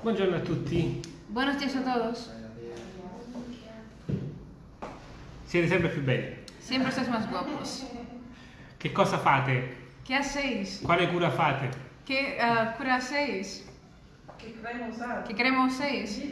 Buongiorno a tutti. Buenos días a todos. Siete sempre più belli. Siempre estáis más guapos. Che cosa fate? ¿Qué hacéis? Quale cura fate? ¿Qué ah, cura hacéis? Che crema usare? ¿Qué crema uséis?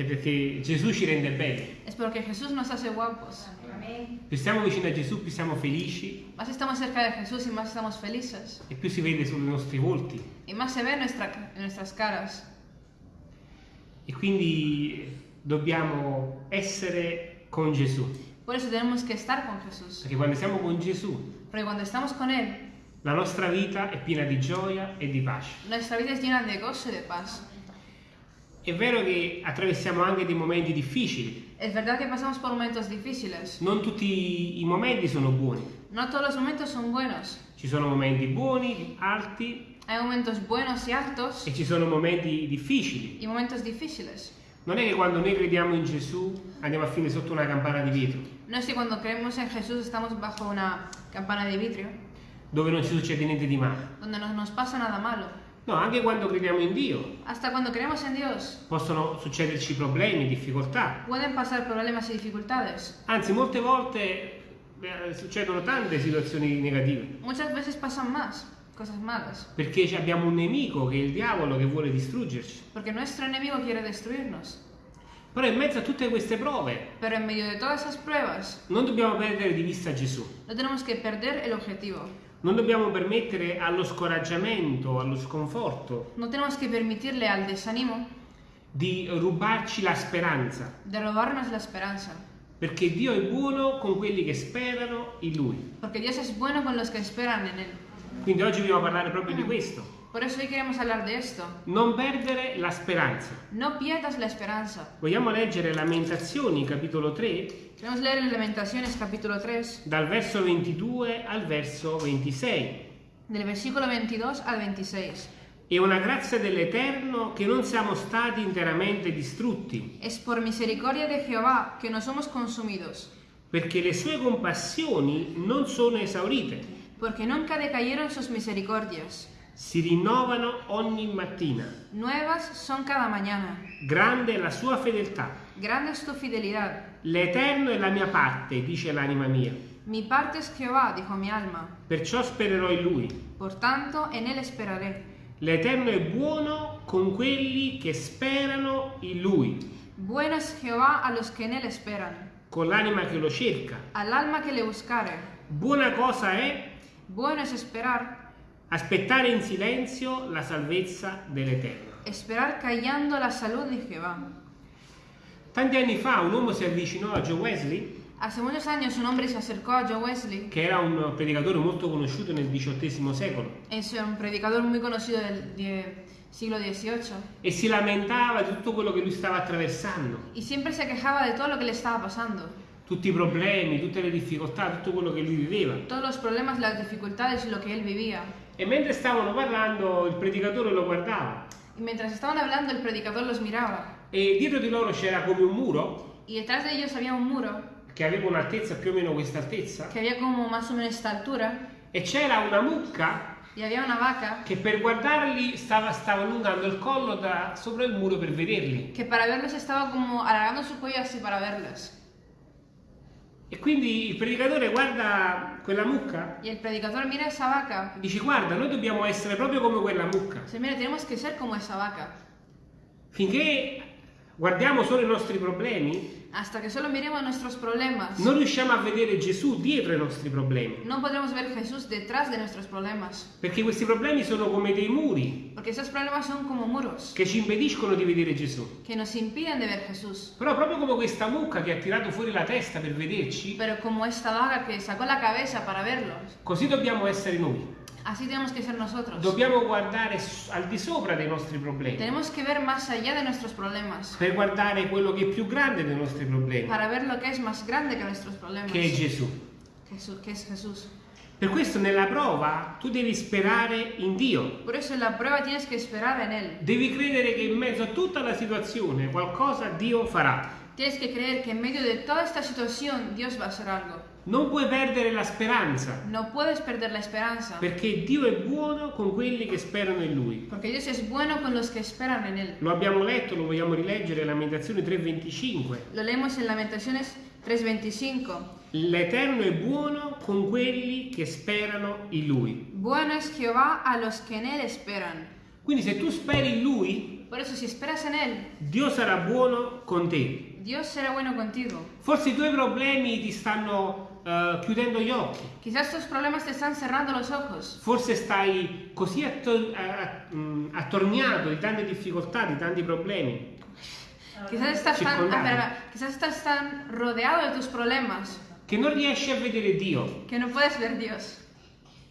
È perché Gesù ci rende belli. Es porque Jesús nos hace guapos. Amén. Più stiamo vicino a Gesù, più siamo felici Más estamos cerca de Jesús y más estamos felices. e più si vede sui nostri volti. Y más se ve en, nuestra- en nuestras caras. E quindi dobbiamo essere con Gesù. Por eso tenemos que estar con Jesús. Perché quando siamo con Gesù, Porque cuando estamos con Él, la nostra vita è piena di gioia e di pace. nuestra vida es llena de gozo y de paz. È vero che attraversiamo anche dei momenti difficili. Es verdad que pasamos por momentos difíciles. Non tutti i momenti sono buoni. No todos los momentos son buenos. Ci sono momenti buoni, alti Hay momentos buenos y altos e ci sono momenti difficili. y momentos difíciles. Non è che quando noi crediamo in Gesù andiamo a finire sotto una campana di vetro, No es que cuando creemos en Jesús estamos bajo una campana de vidrio dove non ci succede niente di male. donde no nos pasa nada malo. No, anche quando crediamo in Dio Hasta cuando creemos en Dios possono succederci problemi, difficoltà. pueden pasar problemas y dificultades. Anzi, molte volte eh, succedono tante situazioni negative. Muchas veces pasan más cosas malas, Perché abbiamo un nemico che è il diavolo che vuole distruggerci. porque nuestro enemigo quiere destruirnos. Però in mezzo a tutte queste prove pruebas non dobbiamo perdere di vista Gesù. no tenemos que perder el objetivo. Non dobbiamo permettere allo scoraggiamento, allo sconforto No tenemos que permitirle al desánimo di rubarci la speranza. de robarnos la esperanza, Perché Dio è buono con quelli che sperano in Lui. porque Dios es bueno con los que esperan en Él. Quindi oggi vogliamo parlare proprio di questo. Por eso hoy queremos hablar de esto. Non perdere la speranza. No pierdas la esperanza. Vogliamo leggere Lamentazioni, capitolo 3, Queremos leer en Lamentaciones capítulo 3, dal verso 22 al verso 26. del versículo 22 al 26. È una grazia dell'Eterno che non siamo stati interamente distrutti, Es por misericordia de Jehová que no somos consumidos, perché le sue compassioni non sono esaurite, porque nunca decayeron sus misericordias. Si rinnovano ogni mattina. Nuevas son cada mañana. Grande è la sua fedeltà. Grande es tu fidelidad. L'Eterno è la mia parte, dice l'anima mia. Mi parte es Jehová, dijo mi alma. Perciò spererò in Lui. Por tanto, en él esperaré. L'Eterno è buono con quelli che sperano in Lui, Bueno es Jehová a los que en él esperan, con l'anima che lo cerca. al alma que le buscare. Buona cosa è Bueno es esperar, aspettare in silenzio la salvezza dell'Eterno. esperar callando la salud de Jehová. Tanti anni fa un uomo si avvicinò a Joe Wesley, Hace muchos años un hombre se acercò a Joe Wesley, che era un predicatore molto conosciuto nel XVIII secolo, es un predicador muy conocido del die- siglo XVIII, e si lamentava di tutto quello che lui stava attraversando, y siempre se quejaba de todo lo que le estaba pasando, tutti i problemi, tutte le difficoltà, tutto quello che lui viveva. todos los problemas, las dificultades y lo que él vivía. E mentre stavano parlando, il predicatore lo guardava. Y mientras estaban hablando, el predicador los miraba, e dietro di loro c'era come un muro? Y detrás de ellos había un muro. Che aveva un'altezza più o meno questa altezza que había como más o menos esta altura, e c'era una mucca y había una vaca che per guardarli stava, stava allungando il collo da sopra il muro per vederli. que para verlos estaba como alargando su cuello así para verlos. E quindi il predicatore guarda quella mucca Y el predicador mira esa vaca dice guarda, noi dobbiamo essere proprio come quella mucca. dice, mira, tenemos que ser como esa vaca. Finché guardiamo solo i nostri problemi, Hasta que solo miremos nuestros problemas, non riusciamo a vedere Gesù dietro i nostri problemi. no podremos ver Jesús detrás de nuestros problemas. Perché questi problemi sono come dei muri Porque esos problemas son como muros che ci impediscono di vedere Gesù. que nos impiden de ver Jesús. Però proprio come questa mucca che ha tirato fuori la testa per vederci, Pero como esta vaca que sacó la cabeza para verlos, così dobbiamo essere noi. Así tenemos que ser nosotros. Dobbiamo guardare al di sopra dei nostri problemi, Tenemos que ver más allá de nuestros problemas, per guardare quello che è più grande dei nostri problemi, para ver lo que es más grande que nuestros problemas, che è Gesù. Jesús, que es Jesús. Per questo nella prova tu devi sperare in Dio. Por eso en la prueba tienes que esperar en Él. Devi credere che in mezzo a tutta la situazione qualcosa Dio farà. Tienes que creer que en medio de toda esta situación Dios va a hacer algo. Non puoi perdere la speranza, No puedes perder la esperanza. perché Dio è buono con quelli che sperano in Lui. Porque Dios es bueno con los que esperan en Él. Lo abbiamo letto, lo vogliamo rileggere, Lamentazioni 3:25. Lo leemos en Lamentaciones 3:25. L'Eterno è buono con quelli che sperano in Lui. Bueno es Jehová a los que en Él esperan. Quindi se tu speri in Lui, Por eso si esperas en Él, Dio sarà buono con te. Dios será bueno contigo. Forse i tuoi problemi ti stanno eh, chiudendo gli occhi. Quizás tus problemas te están cerrando los ojos. Forse stai così atto- a- a- mh, attorniato di tante difficoltà, di tanti problemi. Quizás estás tan, ah, quizás estás tan rodeado de tus problemas che non riesci a vedere Dio. que no puedes ver Dios.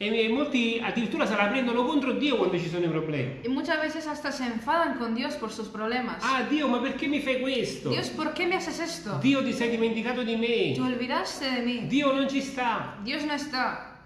E molti addirittura se la prendono contro Dio quando ci sono i problemi. Y muchas veces hasta se enfadan con Dios por sus problemas. Ah Dio, ma perché mi fai questo? Dios, ¿por qué me haces esto? Dio ti sei dimenticato di Te me. olvidaste de mí. Dio non ci sta. Dios no está.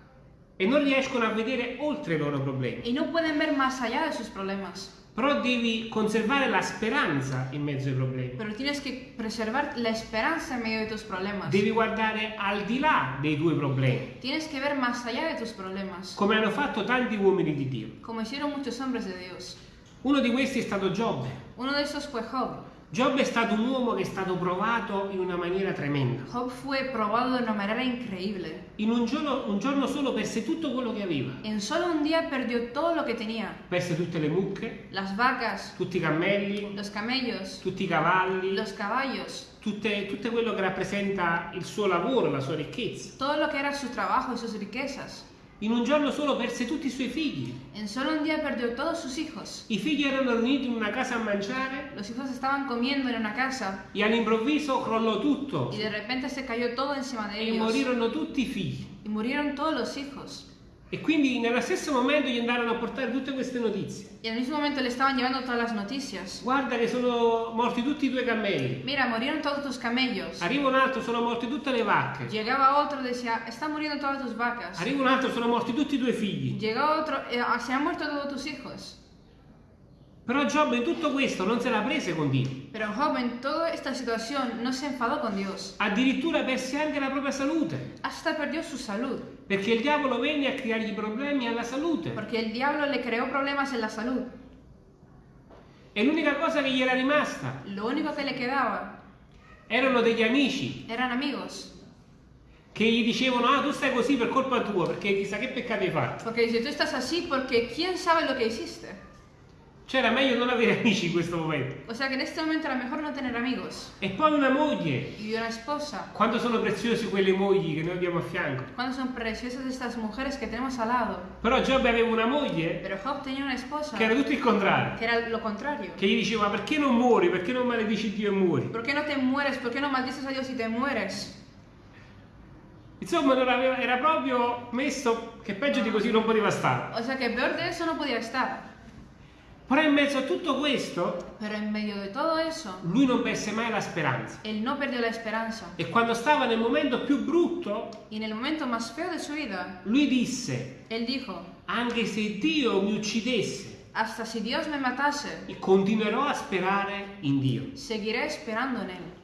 E non riescono a vedere oltre i loro problemi. Y no pueden ver más allá de sus problemas. Però devi conservare la speranza in mezzo ai problemi. Pero tienes que preservar la esperanza en medio de tus problemas. Devi guardare al di là dei tuoi problemi, Tienes que ver más allá de tus problemas. come hanno fatto tanti uomini di Dio. Como hicieron muchos hombres de Dios. Uno di questi è stato Giobbe. Uno de esos fue Job. Giobbe è stato un uomo che è stato provato in una maniera tremenda. Job fue probado de una manera increíble. In un giorno, un giorno solo perse tutto quello che aveva. En solo un día perdió todo lo que tenía. Perse tutte le mucche, Las vacas, tutti i cammelli, los camellos, tutti i cavalli, los caballos, tutte, tutte quello che rappresenta il suo lavoro, la sua ricchezza. todo lo que era su trabajo y sus riquezas. In un giorno solo perse tutti i suoi figli. En solo un día perdió todos sus hijos. I figli erano riuniti in una casa a mangiare Los hijos estaban comiendo en una casa e all'improvviso crollò tutto y de repente se cayó todo encima de e ellos. morirono tutti i figli. Y murieron todos los hijos. E quindi nello stesso momento gli andarono a portare tutte queste notizie. Y al mismo momento le estaban llevando todas las noticias. Guarda che sono morti tutti i tuoi cammelli. Mira, murieron todos tus camellos. Arriva un altro, sono morte tutte le vacche. Llegaba otro, decía, están muriendo todas tus vacas. Arriva un altro, sono morti tutti i tuoi figli. Llegaba otro, "Eh, se han muerto todos tus hijos. Però Giobbe in tutto questo non se la prese con Dio. Pero Job en toda esta situación no se enfadó con Dios. Addirittura perse anche la propria salute. Hasta perdió su salud. Perché il diavolo venne a creargli problemi alla salute. Porque el diablo le creó problemas en la salud. E l'unica cosa che gli era rimasta Lo único que le quedaba erano degli amici eran amigos. che gli dicevano ah tu stai così per colpa tua perché chissà che peccato hai fatto. Porque dice, tú estás así porque quién sabe lo que hiciste. Cioè era meglio non avere amici in questo momento. O sea que en este momento era mejor no tener amigos. E poi una moglie. Y una esposa. Quanto sono preziosi quelle mogli che noi abbiamo a fianco. ¿Cuándo son preciosas estas mujeres que tenemos al lado? Però Giobbe aveva una moglie Pero Job tenía una esposa che era tutto il contrario. que era lo contrario. Che gli diceva ma perché non muori? Perché non maledici Dio e muori? ¿Por qué no te mueres? ¿Por qué no maldices a Dios y te mueres? Insomma non aveva- era proprio messo che peggio di così non poteva stare. O sea que peor de eso no podía estar. Però in mezzo a tutto questo eso, lui non perse mai la speranza. no. E quando stava nel momento più brutto, momento vida, lui disse, dijo, anche se Dio mi uccidesse, hasta si Dios me matase, continuerò a sperare in Dio. seguiré esperando en él.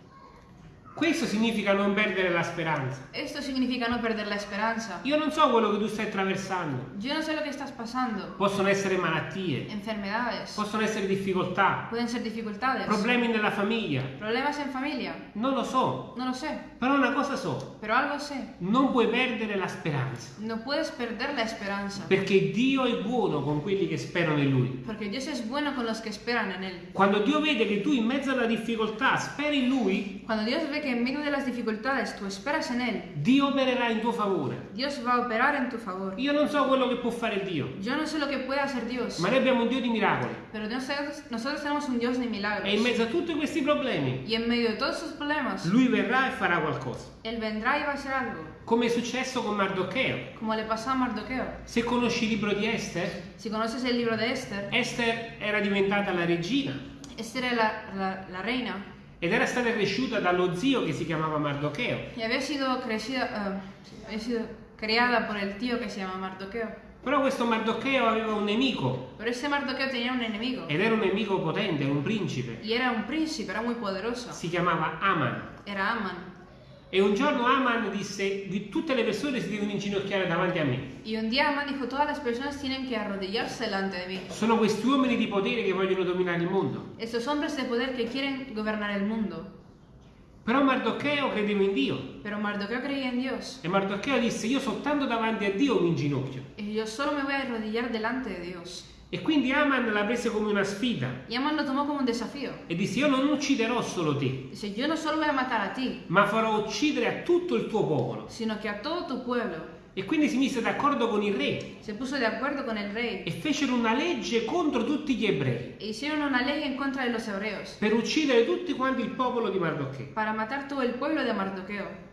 Questo significa non perdere la speranza. Esto significa no perder la esperanza. Io non so quello che tu stai attraversando. Yo no sé lo que estás pasando. Possono essere malattie, Enfermedades, possono essere difficoltà, pueden ser dificultades, problemi nella famiglia. problemas en familia. Non lo so, No lo sé, però una cosa so, pero algo sé. non puoi perdere la speranza. No puedes perder la esperanza. Perché Dio è buono con quelli che sperano in Lui. Porque Dios es bueno con los que esperan en Él. Quando Dio vede che tu in mezzo alla difficoltà speri in Lui, Cuando Dios ve que en medio de las dificultades tú esperas en Él, Dio opererà in tuo favore. Dios va a operar en tu favor. Io non so quello che può fare Dio, Yo no sé lo que puede hacer Dios, ma noi abbiamo un Dio di miracoli. pero nosotros, nosotros tenemos un Dios de milagros. E in mezzo a tutti questi problemi, Y en medio de todos sus problemas, Lui verrà e farà qualcosa. Él vendrá y va a hacer algo, Come è successo con Mardocheo. como le pasó a Mardoqueo. Se conosci il libro di Esther, Si conoces el libro de Esther, Esther era diventata la regina Esther era la, la- la reina ed era stata cresciuta dallo zio che si chiamava Mardocheo. y había sido, crecida, eh, sí, había sido criada por el tío que se llama Mardoqueo. Però questo Mardocheo aveva un nemico Pero ese Mardoqueo tenía un enemigo ed era un nemico potente, un principe. y era un príncipe, era muy poderoso. Si chiamava Aman. Era Aman. E un giorno Aman disse, di tutte le persone si devono inginocchiare davanti a me. Y un día Amán dijo, todas las personas tienen que arrodillarse delante de mí. Sono questi uomini di potere che vogliono dominare il mondo. Estos hombres de poder que quieren gobernar el mundo. Però Mardocheo credeva in Dio. Pero Mardoqueo creía en Dios. E Mardocheo disse, io soltanto davanti a Dio mi inginocchio. Y yo solo me voy a arrodillar delante de Dios. E quindi Aman la prese come una sfida Y Amán lo tomó como un desafío. e disse, io non ucciderò solo te, Dice, yo no solo voy a matar a ti, ma farò uccidere a tutto il tuo popolo. sino que a todo tu pueblo. E quindi si mise d'accordo con il re con el rey. e fecero una legge contro tutti gli ebrei E hicieron una ley en contra de los hebreos. per uccidere tutti quanti il popolo di Mardocheo. Para matar todo el pueblo de Mardoqueo.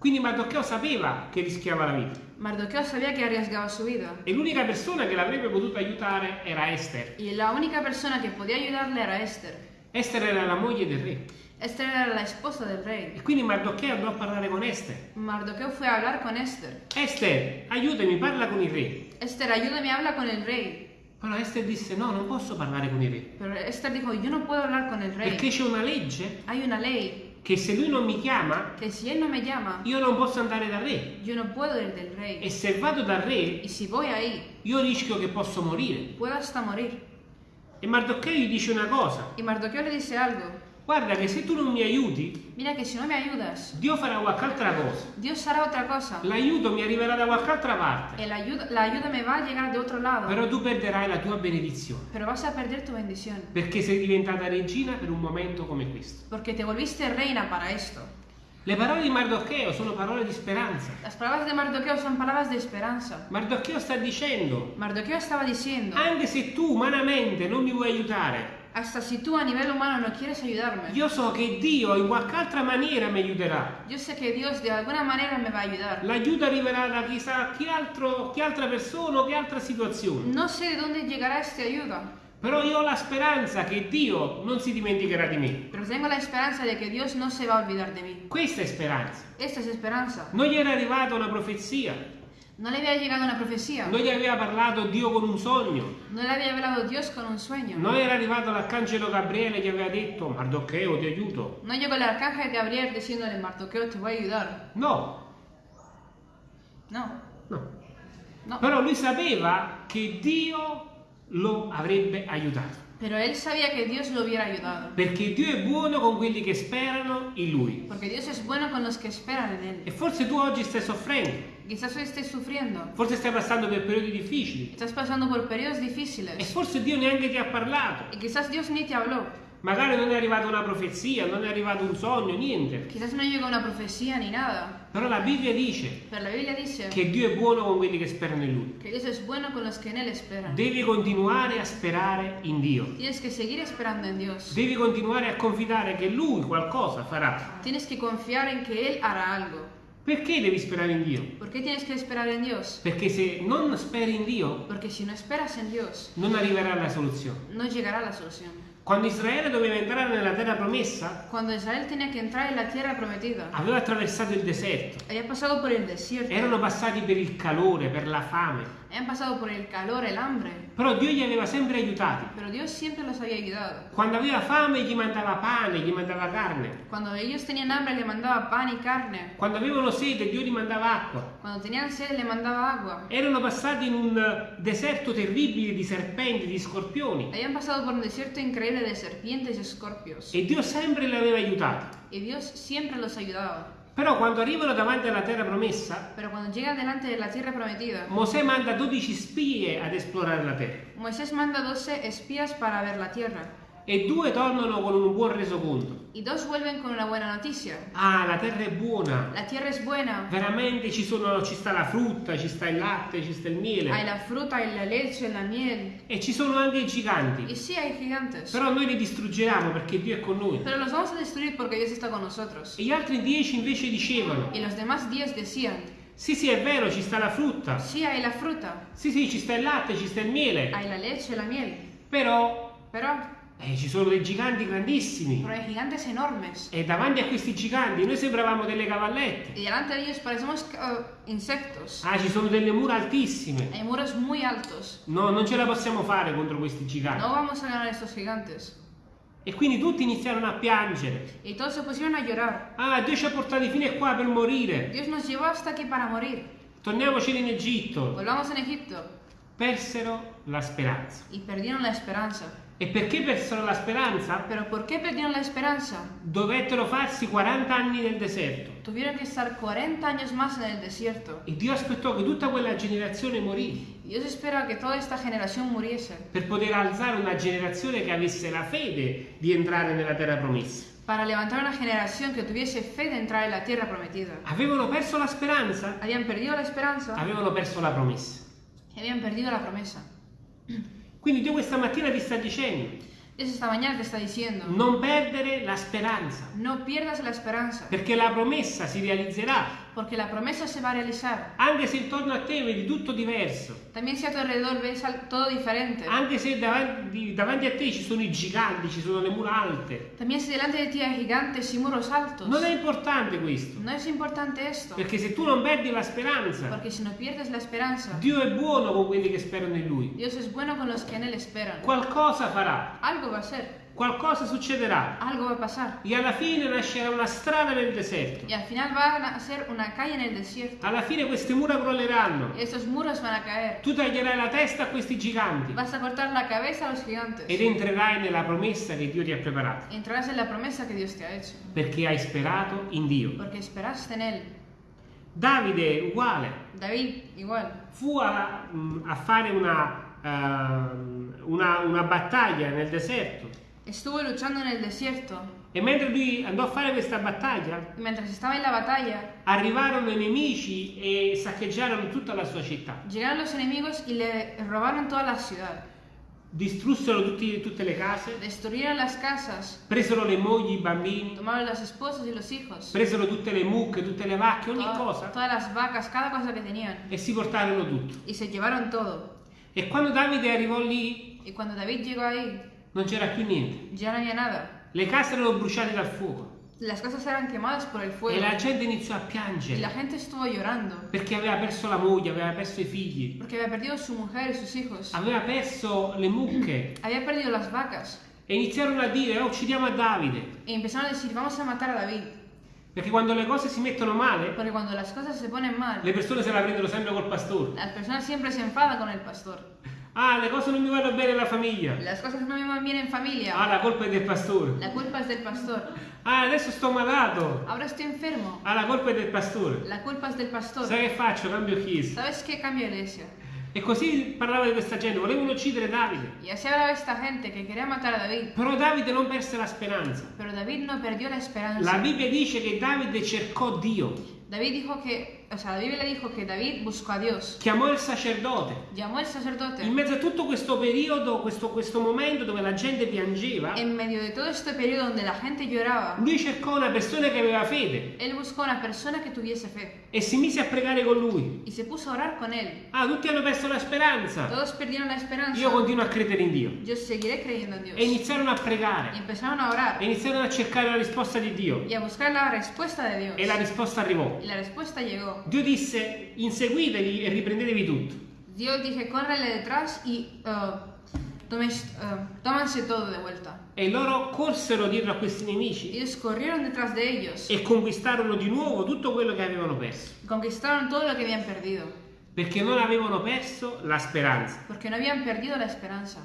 Quindi Mardocheo sapeva che rischiava la vita Mardoqueo sabía que arriesgaba su vida. e l'unica persona che l'avrebbe potuto aiutare era Esther. Y la única persona que podía ayudarle era Esther. Esther era la moglie del re Esther era la esposa del rey. e quindi Mardocheo andò a parlare con Esther. Mardoqueo fue a hablar con Esther. Esther, aiutami, parla con il re. Esther, ayúdame, habla con el rey. Però Esther disse no, non posso parlare con il re Pero Esther dijo, yo no puedo hablar con el rey. perché c'è una legge Hay una ley che se lui non mi chiama que si él no me llama, io non posso andare dal re yo no puedo ir del e rey. se vado dal re Y si voy ahí, io rischio che posso morire. puedo hasta morir. E Mardocheo gli dice una cosa, Y Mardoqueo le dice algo. Guarda che se tu non mi aiuti, Mira que si no me ayudas, Dio farà qualche altra cosa. Dios hará otra cosa. L'aiuto mi arriverà da qualche altra parte, El ayuda, la ayuda me va a llegar de otro lado. però tu perderai la tua benedizione, Pero vas a perder tu bendición. perché sei diventata regina per un momento come questo. Porque te volviste reina para esto. Le parole di Mardocheo sono parole di speranza. Las palabras de Mardoqueo son palabras de esperanza. Mardocheo sta dicendo, Mardoqueo estaba diciendo, anche se tu umanamente non mi vuoi aiutare, hasta si tú a nivel humano no quieres ayudarme, io so che Dio in qualche altra maniera mi aiuterà. yo sé que Dios de alguna manera me va a ayudar. L'aiuto arriverà da chissà chi, altro, chi altra persona o che altra situazione. No sé de dónde llegará esta ayuda, Però io ho la speranza che Dio non si dimenticherà di me. pero tengo la esperanza de que Dios no se va a olvidar de mí. Questa è speranza. Esta es esperanza. Non gli era arrivata una profezia, No le había llegado una profecía, non gli aveva parlato Dio con un sogno, no le había hablado Dios con un sueño. non era arrivato l'arcangelo Gabriele e gli aveva detto Mardocheo ti aiuto. No llegó el arcángel Gabriel diciéndole, Mardoqueo, te voy a ayudar. No, No, no. no. Però lui sapeva che Dio lo avrebbe aiutato. Pero él sabía que Dios lo hubiera ayudado. Perché Dio è buono con quelli che sperano in Lui. Porque Dios es bueno con los que esperan en E Él. forse tu oggi stai soffrendo, Quizás hoy estés sufriendo. forse stai passando per periodi difficili. Estás pasando por periodos E difíciles. forse Dio neanche ti ha parlato. Y quizás Dios ni te habló. Magari non è arrivata una profezia, non è arrivato un sogno, niente. Quizás no llegó una profecía ni nada. Però la Bibbia dice Pero la Biblia dice che Dio è buono con quelli che sperano in Lui. que Dios es bueno con los que en Él esperan. Devi continuare a sperare in Dio. Tienes que seguir esperando en Dios. Devi continuare a confidare che Lui qualcosa farà. Tienes que confiar en que Él hará algo. Perché devi sperare in Dio? ¿Por qué tienes que esperar en Dios? Perché se non speri in Dio, no esperas en Dios, non arriverà la soluzione. no llegará la solución. Quando Israele doveva entrare nella terra promessa, Cuando Israel tenía que entrar en la tierra prometida, aveva attraversato il deserto. había pasado por el desierto, Erano passati per il calore, per la fame. Habían pasado por el calor, el hambre, Però Dio li aveva sempre aiutati. pero Dios siempre los había ayudado. Quando aveva fame gli mandava pane, gli mandava carne. Cuando ellos tenían hambre le mandaba pan y carne, Quando avevano sete Dio gli mandava acqua. cuando tenían sed le mandaba agua. Erano passati in un eh, deserto terribile di serpenti, di scorpioni. Habían pasado por un desierto increíble de serpientes y escorpios, E Dio sempre li aveva aiutati. y Dios siempre los ayudaba. Però quando arrivano davanti alla terra promessa, Pero cuando llegan delante de la tierra prometida, Mosè manda 12 spie ad esplorare la terra. Moisés manda 12 espías para ver la tierra, E due tornano con un buon resoconto. y dos vuelven con una buena noticia. Ah, la terra è buona. La tierra es buena, Veramente ci, sono, ci sta la frutta, ci sta il latte, ci sta il hay miele. la fruta, hay la leche, la miel, E ci sono anche i y giganti. sí hay gigantes. Però noi li distruggeremo perché Dio è con noi. Pero los vamos a destruir porque Dios está con nosotros. E gli altri dieci invece dicevano, Y los demás diez decían, sì sì è vero, ci sta la frutta. sí hay la fruta, Sì sì, ci sta il latte, ci sta il miele. hay la leche, la miel, Però pero, eh, ci sono dei giganti grandissimi. pero hay gigantes enormes. E davanti a questi giganti noi sembravamo delle cavallette. Y delante de ellos parecemos uh, insectos. Ah, ci sono delle mura altissime. Hay muros muy altos. No, non ce la possiamo fare contro questi giganti. No vamos a ganar estos gigantes. E quindi tutti iniziarono a piangere. Y todos se pusieron a llorar. Ah, Dio ci ha portati fino a qua per morire. Dios nos llevó hasta aquí para morir. Torniamoci in Egitto. Volvamos en Egipto. Persero la speranza. Y perdieron la esperanza. E perché persero la speranza? ¿Pero por qué perdieron la esperanza? Dovettero farsi 40 anni nel deserto. Tuvieron que estar 40 años más en el desierto. E Dio aspettò che tutta quella generazione morì Dios espera que toda esta generación muriese per poter alzare una generazione che avesse la fede di entrare nella terra promessa. para levantar una generación que tuviese fe de entrar en la tierra prometida. Avevano perso la speranza? Habían perdido la esperanza Avevano perso la promessa. habían perdido la promesa. Quindi Dio questa mattina ti sta dicendo, esta mañana te está diciendo, non perdere la speranza, no pierdas la esperanza, perché la promessa si realizzerà, porque la promesa se va a realizar. anche se intorno a te vedi tutto diverso, También si a tu alrededor ves todo diferente. anche se davanti, davanti a te ci sono i giganti, ci sono le mura alte. También si delante de ti hay gigantes y muros altos. Non è importante questo, No es importante esto, perché se tu non perdi la speranza, porque si no pierdes la esperanza, Dio è buono con quelli che sperano in Lui. Dios es bueno con los que en Él esperan. Qualcosa farà, Algo va a ser, qualcosa succederà algo va a pasar. e alla fine nascerà una strada nel deserto. Y al final va a ser una calle en el desierto. Alla fine queste mura crolleranno. Y estos muros van a caer. Tu taglierai la testa a questi giganti Vas a cortar la cabeza a los gigantes. ed entrerai nella promessa che Dio ti ha preparato, Y entrarás en la promesa que Dios te ha hecho. perché hai sperato in Dio. Porque esperaste en Él. Davide, uguale, David, igual. fu a, mm, a fare una, ehm, una, una battaglia nel deserto Estuvo luchando en el desierto. e mentre lui andò a fare questa battaglia mientras estaba en la batalla, arrivarono i nemici e saccheggiarono tutta la sua città. llegaron los enemigos y le robaron toda la ciudad. Distrussero tutti- tutte le case, Destruyeron las casas. presero le mogli, i bambini, Tomaron las esposas y los hijos. presero tutte le mucche, tutte le vacche, ogni toda- cosa todas las vacas, cada cosa que tenían. e si portarono tutto. Y se llevaron todo. E quando Davide arrivò lì Y cuando David llegó ahí, non c'era più niente. ya no había nada. Le case erano bruciate dal fuoco Las casas eran quemadas por el fuego. e la gente iniziò a Y la piangere gente estuvo llorando. perché aveva perso la moglie, aveva perso i figli, Porque había perdido su mujer y sus hijos. aveva perso le mucche Había perdido las vacas. e iniziarono a dire oh uccidiamo a Davide Y empezaron a decir, vamos a matar a David. perché quando le cose si mettono male Porque cuando las cosas se ponen mal, le persone se la prendono sempre col pastore. las personas siempre se enfadan con el pastor. Ah, le cose non mi vanno bene nella famiglia. Las cosas no me van bien en Ah, familia. la colpa è del pastore. La culpa es del pastor. Ah, adesso sto malato. Ahora estoy enfermo. Ah, la colpa è del pastore. La culpa es del pastor. Sai che faccio? Cambio chiesa. ¿Sabes qué? Cambio iglesia. E così parlava di questa gente, volevano uccidere Davide. Y así hablaba esta gente que quería matar a David. Però Davide non perse la speranza. Pero David no perdió la La esperanza. Bibbia dice che Davide cercò Dio, David dijo que, o sea, la Biblia dijo que David buscó a Dios. chiamò il sacerdote. Llamó al sacerdote. In mezzo a tutto questo periodo, questo, questo momento dove la gente piangeva, En medio de todo este periodo donde la gente lloraba, lui cercò una persona che aveva fede él buscó una persona que tuviese fe. e si mise a pregare con lui. Y se puso a orar con él. Ah, tutti hanno perso la speranza. Todos perdieron la esperanza. Io continuo a credere in Dio. Yo seguiré creyendo en Dios. E iniziarono a Y pregare. empezaron a orar E iniziarono a cercare la risposta di Dio. y a buscar la respuesta de Dios. E la risposta arrivò. Y la respuesta llegó. Dio disse, inseguitevi e riprendetevi tutto. Dios dije, córrele detrás y uh, tomes, uh, tómanse todo de vuelta. E loro corsero dietro a questi nemici Ellos corrieron detrás de ellos e conquistarono di nuovo tutto quello che avevano perso. conquistaron todo lo que habían perdido. Perché non avevano perso la speranza. Porque no habían perdido la esperanza.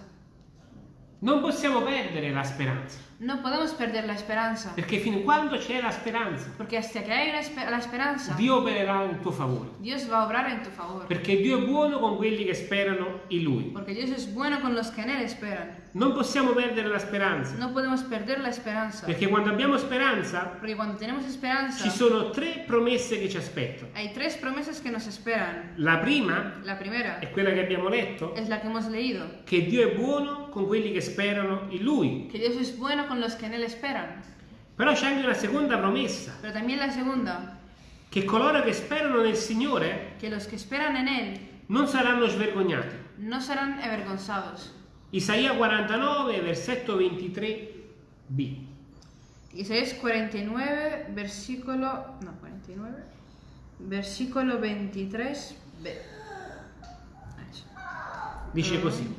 Non possiamo perdere la speranza. No podemos perder la esperanza. Perché fin quando c'è la speranza, Porque hasta que hay una la esperanza, Dio opererà in tuo favore. Dios va a obrar en tu favor. Perché Dio è buono con quelli che sperano in Lui. Porque Dios es bueno con los que en Él esperan. Non possiamo perdere la speranza. No podemos perder la esperanza. Perché quando abbiamo speranza, Porque cuando tenemos esperanza, ci sono tre promesse che ci aspettano. hay tres promesas que nos esperan. La prima La primera è quella che abbiamo letto, es la que hemos leído. che Dio è buono con quelli che sperano in Lui. Que Dios es bueno con los que en Él esperan. Però c'è anche una seconda promessa, Pero también la segunda, che coloro che sperano nel Signore que los que esperan en Él non saranno svergognati. no serán avergonzados. Isaia 49, versetto 23b. Isaías 49, versículo. No, 49. Versículo 23b. Eso. Dice così: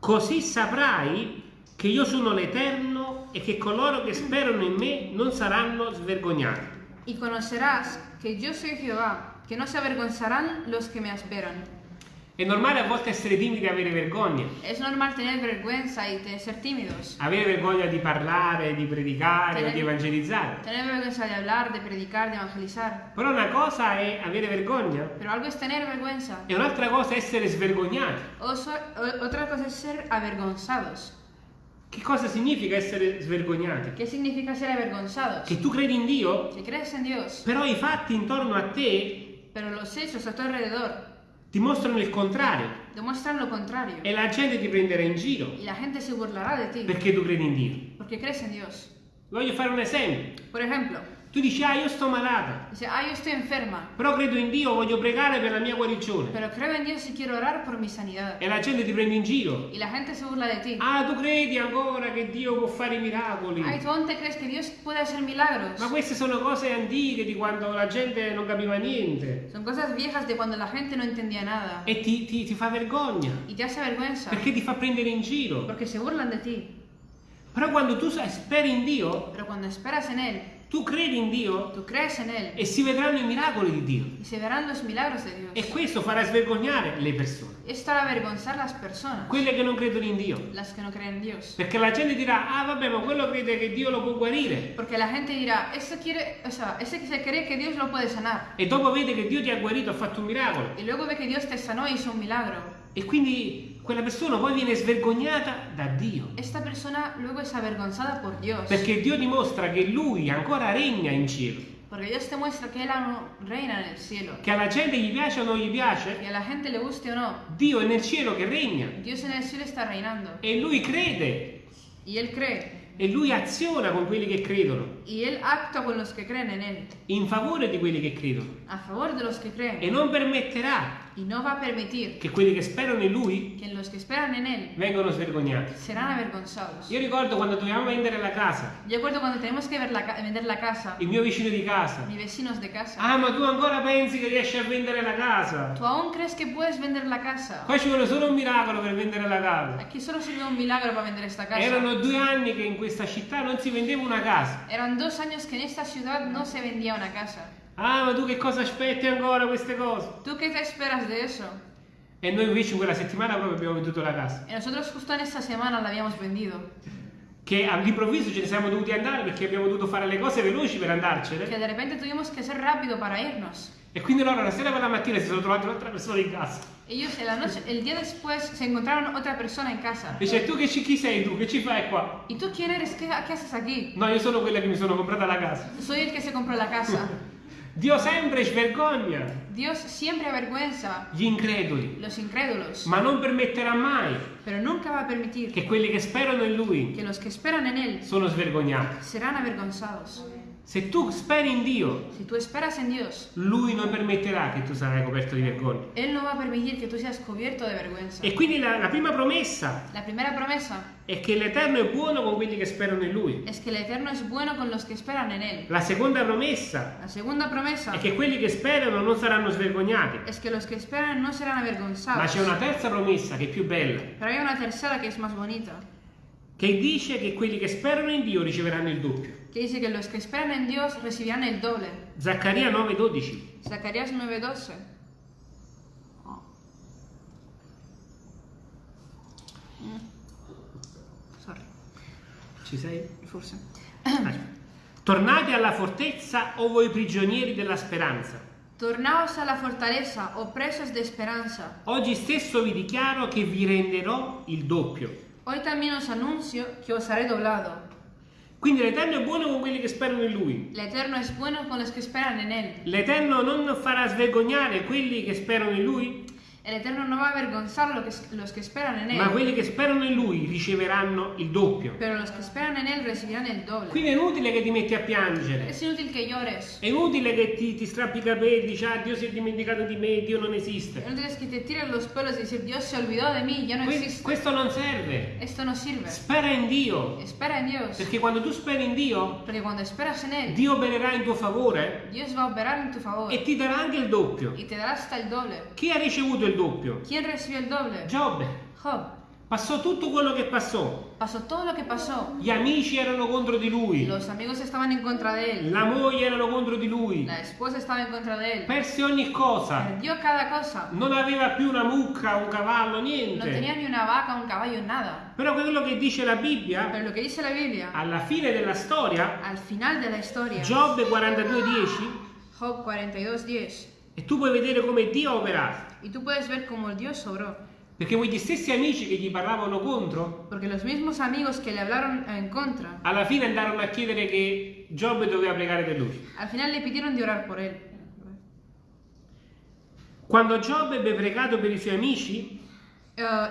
Così saprai che io sono l'Eterno e che coloro che sperano in me non saranno svergognati. Y conocerás que yo soy Jehová, que no se avergonzarán los que me esperan. È normale a volte essere timidi e avere vergogna. Es normal tener vergüenza y te- ser tímidos. Avere vergogna di parlare, di predicare o di evangelizzare. Tener vergüenza de hablar, de predicar, de evangelizar. Però una cosa è avere vergogna Pero algo es tener vergüenza. e un'altra cosa è essere svergognati. O- otra cosa es ser avergonzados. Che cosa significa essere svergognati? ¿Qué significa ser avergonzados? Che tu credi in Dio, Que crees en Dios, però i fatti intorno a te pero los hechos a tu alrededor dimostrano il contrario contrario. e la gente ti prenderà in giro Y la gente se burlará de ti perché tu credi in Dio. porque crees en Dios. Voglio fare un esempio. Por ejemplo, Tu dici, ah, io sto malata, dice, ah, yo estoy enferma, però credo in Dio, voglio pregare per la mia guarigione. pero creo en Dios y quiero orar por mi sanidad. E la gente ti prende in giro. Y la gente se burla de ti. Ah, tu credi ancora che Dio può fare i miracoli? Ay, tú aún te crees que Dios puede hacer milagros. Ma queste sono cose antiche di quando la gente non capiva niente. Son cosas viejas de cuando la gente no entendía nada. E ti, ti- ti fa vergogna. Y te hace vergüenza Perché ti fa prendere in giro. porque se burlan de ti. Però quando tu speri in Dio, Pero cuando esperas en Él, tu credi in Dio e si vedranno i miracoli di Dio. y se verán los milagros de E Dios. questo farà svergognare le persone, Esto hará avergonzar las personas, quelle che non credono in Dio. las que no creen en Dios. Perché la gente dirà, ah vabbè, ma quello crede che Dio lo può guarire. Porque la gente dirá, ese quiere, o sea, ese se cree que Dios lo puede sanar. E dopo vede che Dio ti ha guarito, ha fatto un miracolo. Y luego ve que Dios te sanó y hizo un milagro. E quindi quella persona poi viene svergognata da Dio. Esta persona luego es avergonzada por Dios. Perché Dio dimostra che Lui ancora regna in cielo. Porque Dios te muestra que Él reina en el cielo. Che alla gente gli piace o non gli piace, a la gente le guste o no, Dio è nel cielo che regna. Dios en el cielo está reinando. E Lui crede. Y Él cree. E Lui aziona con quelli che credono. Y Él actúa con los que creen en Él. In favore di quelli che credono. A favor de los que E creen. non permetterà Y no va a permitir che quelli che sperano in Lui que los que esperan en Él vengano svergognati. serán avergonzados. Io ricordo quando dovevamo vendere la casa, Yo recuerdo cuando tenemos que ver la ca- vender la casa, il mio vicino di casa. mis vecinos de casa. Ah, ma tu ancora pensi che riesci a vendere la casa? ¿Tú aún crees que puedes vender la casa? Qua ci vuole solo un miracolo per vendere la casa. Aquí solo sirve un milagro para vender esta casa. Erano due anni che in questa città non si vendeva una casa. Eran dos años que en esta ciudad no se vendía una casa. Ah, ma tu che cosa aspetti ancora queste cose? ¿Tú qué te esperas de eso? E noi invece in quella settimana proprio abbiamo venduto la casa. Y nosotros justo en esta semana la habíamos vendido. Che all'improvviso ce ne siamo dovuti andare perché abbiamo dovuto fare le cose veloci per Que andarcene. de repente tuvimos que ser rápido para irnos. E quindi loro la sera per la mattina si sono trovati un'altra persona in casa. Ellos en la noche, el día después se encontraron otra persona en casa. Dice, tu che ci, chi sei tu? Che ci fai qua? ¿Y tú quién eres? ¿Qué, qué haces aquí? No, io sono quella che mi sono comprata la casa. Soy el que se compró la casa. Dio sempre svergogna Dios siempre avergüenza gli increduli, los incrédulos, ma non permetterà mai pero nunca va a permitir che quelli che sperano in Lui que los que esperan en Él sono svergognati. serán avergonzados. Se tu speri in Dio, Si tú esperas en Dios, Lui non permetterà che tu sarai coperto di vergogna. Él no va a permitir que tú seas cubierto de vergüenza. E quindi la, la prima promessa La primera promesa è che l'Eterno è buono con quelli che sperano in Lui. es que el Eterno es bueno con los que esperan en Él. La seconda promessa La segunda promesa è che quelli che sperano non saranno svergognati. es que los que esperan no serán Ma avergonzados. c'è una terza promessa che è più bella, Pero hay una tercera que es más bonita, che dice che quelli che sperano in Dio riceveranno il doppio. que dice que los que esperan en Dios recibirán el doble. Zaccaria 9:12. Zacarías 9:12. Oh. Sorry, Ci sei? forse. Tornate alla fortezza o voi prigionieri della speranza. Tornaos a la fortaleza, o presos de esperanza. Oggi stesso vi dichiaro che vi renderò il doppio. Hoy también os anuncio que os haré doblado. Quindi l'Eterno è buono con quelli che sperano in Lui. El Eterno es bueno con los que esperan en Él. L'Eterno non farà svergognare quelli che sperano in Lui, El Eterno no va a avergonzar lo que- los que esperan en ma quelli che sperano in Lui riceveranno il doppio. pero los que esperan en Él recibirán el doble. Quindi è inutile che ti metti a piangere. Es inútil que llores. È inutile che ti, ti strappi i capelli, dici ah Dio si è dimenticato di me, Dio non esiste. No tienes que te tiren los pelos y decir Dios se olvidó de mí, ya no Que- existe. questo non serve. Esto no sirve. Spera in Dio. Espera en Dios. Perché quando tu speri in Dio, Porque cuando esperas en Él, Dio opererà in tuo favore Dios va a operar en tu favor e ti darà anche il doppio. y te dará hasta el doble. Chi ha ricevuto il doppio? ¿Quién recibió el doble? Giobbe. Job. Passò tutto quello che passò. Pasó todo lo que pasó. Gli amici erano contro di lui. Los amigos estaban en contra de él. La moglie erano contro di lui. La esposa estaba en contra de él. Perse ogni cosa. Perdió cada cosa. Non aveva più una mucca, un cavallo, No tenía niente. ni una vaca, un caballo, nada. Però quello che dice la Bibbia, Pero lo que dice la Biblia, alla fine della storia, al final de la historia, Giobbe 42:10, Job 42.10, e tu puoi vedere come Dio ha operato. y tú puedes ver cómo Dios sobró. Perché quegli stessi amici che gli parlavano contro, Porque los mismos amigos que le hablaron en contra, alla fine andarono a chiedere che Giobbe doveva pregare per lui. al final le pidieron de orar por él. Quando Giobbe ebbe pregato per i suoi amici, Eh,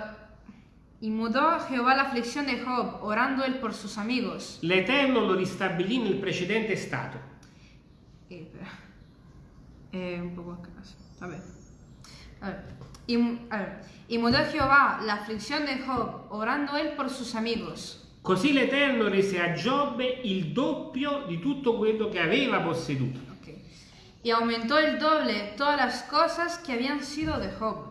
y mudó Jehová la aflicción de Job, orando él por sus amigos. l'Eterno lo ristabilì nel precedente stato. Eh, Eh, un poco acá. A ver. A ver. Y, a ver. Y mudó Jehová la aflicción de Job, orando él por sus amigos. Così l'Eterno rese a Giobbe il doppio di tutto quello che aveva posseduto. Ok. Y aumentó el doble todas las cosas que habían sido de Job.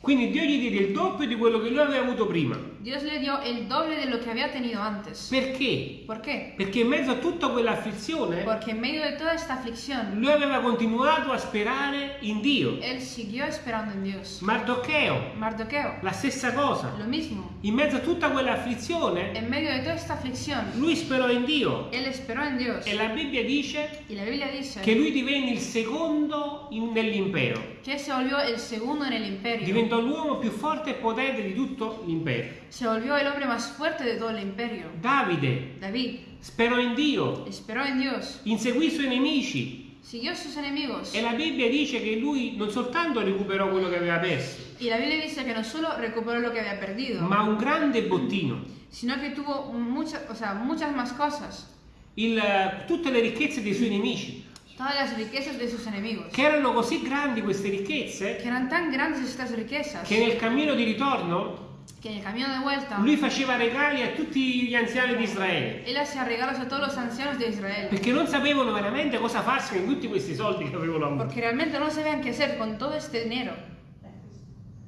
Quindi Dio gli diede il doppio di quello che lui aveva avuto prima. Dios le dio el doble de lo que había tenido antes. Perché? ¿Por qué? Perché in mezzo a tutta quell'afflizione Porque en medio de toda esta aflicción, lui aveva continuato a sperare in Dio. él siguió esperando en Dios. Mardocheo, Mardoqueo, la stessa cosa. lo mismo. In mezzo a tutta quell'afflizione En medio de toda esta aflicción, lui sperò in Dio. él esperó en Dios. E la Bibbia dice Y la Biblia dice che lui divenne il secondo nell'impero. que se volvió el segundo en el imperio. Diventò l'uomo più forte e potente di tutto l'impero. Se volvió el hombre más fuerte de todo el imperio. Davide David sperò in Dio, esperó en Dios, inseguì i suoi nemici siguió sus enemigos. e la Bibbia dice che lui non soltanto recuperò quello che aveva perso, Y la Biblia dice que no solo recuperó lo que había perdido, ma un grande bottino. sino que tuvo muchas, o sea, muchas más cosas. Il- tutte le ricchezze dei suoi nemici, Todas las riquezas de sus enemigos. che erano così grandi queste ricchezze Que eran tan grandes estas riquezas che nel cammino di ritorno que en el camino de vuelta lui faceva regali a tutti gli anziani di Israele. él hacía regalos a todos los ancianos de Israel. Perché non sapevano veramente cosa farsi con tutti questi soldi che avevano avuto. Porque realmente no sabían qué hacer con todo este dinero.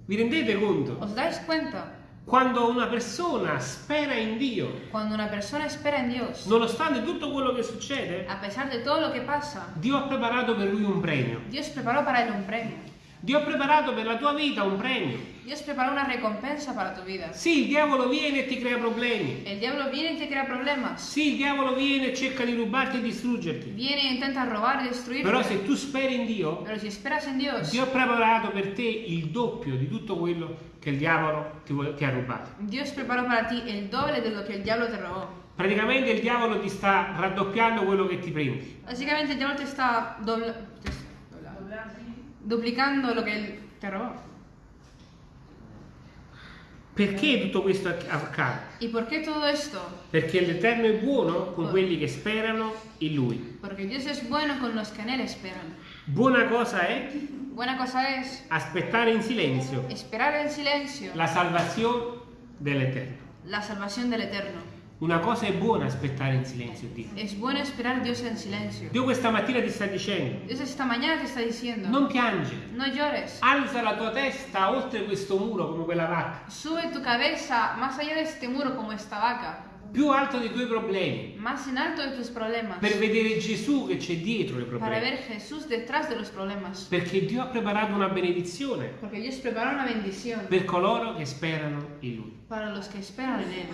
Vi rendete conto? ¿Os dais cuenta? Quando una persona spera in Dio, persona espera en Dios, nonostante tutto quello che succede, a pesar de todo lo que pasa, Dio ha preparato per lui un premio. Dios preparó para él un premio. Dio ha preparato per la tua vita un premio. Dios preparó una recompensa para tu vida. Sì, il diavolo viene e ti crea problemi. El diablo viene y te crea problemas. Sì, il diavolo viene e cerca di rubarti e distruggerti. Viene e intenta robar y destruirte. Però se tu speri in Dio, Pero si esperas en Dios, Dio ha preparato per te il doppio di tutto quello che il diavolo ti, ti ha rubato. Dios preparó para ti el doble de lo que el diablo te robó. Praticamente il diavolo ti sta raddoppiando quello che ti prende. Básicamente el diablo te está dobla- te está dobla- duplicando lo que él te robó. Perché tutto questo acc- accade? ¿Y por qué todo esto? Perché l'Eterno è buono con quelli che sperano in Lui. Porque Dios es bueno con los que en él esperan. Buona cosa è Buena cosa es aspettare in silenzio esperar en silencio la salvazione dell'Eterno. la salvación del Eterno. Una cosa è buona aspettare in silenzio Dio. Es bueno esperar Dios en silencio. Dio questa mattina ti sta dicendo, Dios esta mañana te está diciendo, non piangere, no llores. alza la tua testa oltre questo muro come quella vacca, Sube tu cabeza más allá de este muro como esta vaca, più alto dei tuoi problemi, más en alto de tus problemas, per vedere Gesù che c'è dietro i para problemi. ver Jesús detrás de los problemas. Perché Dio ha preparato una benedizione Porque Dios prepara una bendición per coloro che sperano in Lui. para los que esperan en Él.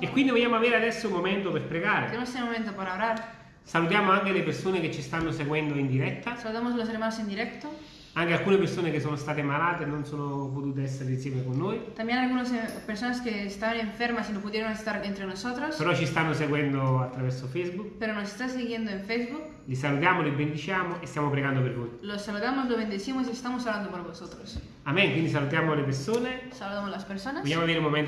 E quindi vogliamo avere adesso un momento per pregare. Tenemos este momento para orar. Salutiamo anche le persone che ci stanno seguendo in diretta, Saludamos a los hermanos en directo. Anche alcune persone che sono state malate e non sono potute essere insieme con noi, También algunas eh, personas que estaban enfermas y no pudieron estar entre nosotros, però ci stanno seguendo attraverso Facebook. pero nos están siguiendo en Facebook. Li salutiamo, li bendiciamo e stiamo pregando per voi. Los saludamos, los bendecimos y estamos orando por vosotros. Amen, quindi salutiamo le persone. Saludamos las personas. Vogliamo avere un momento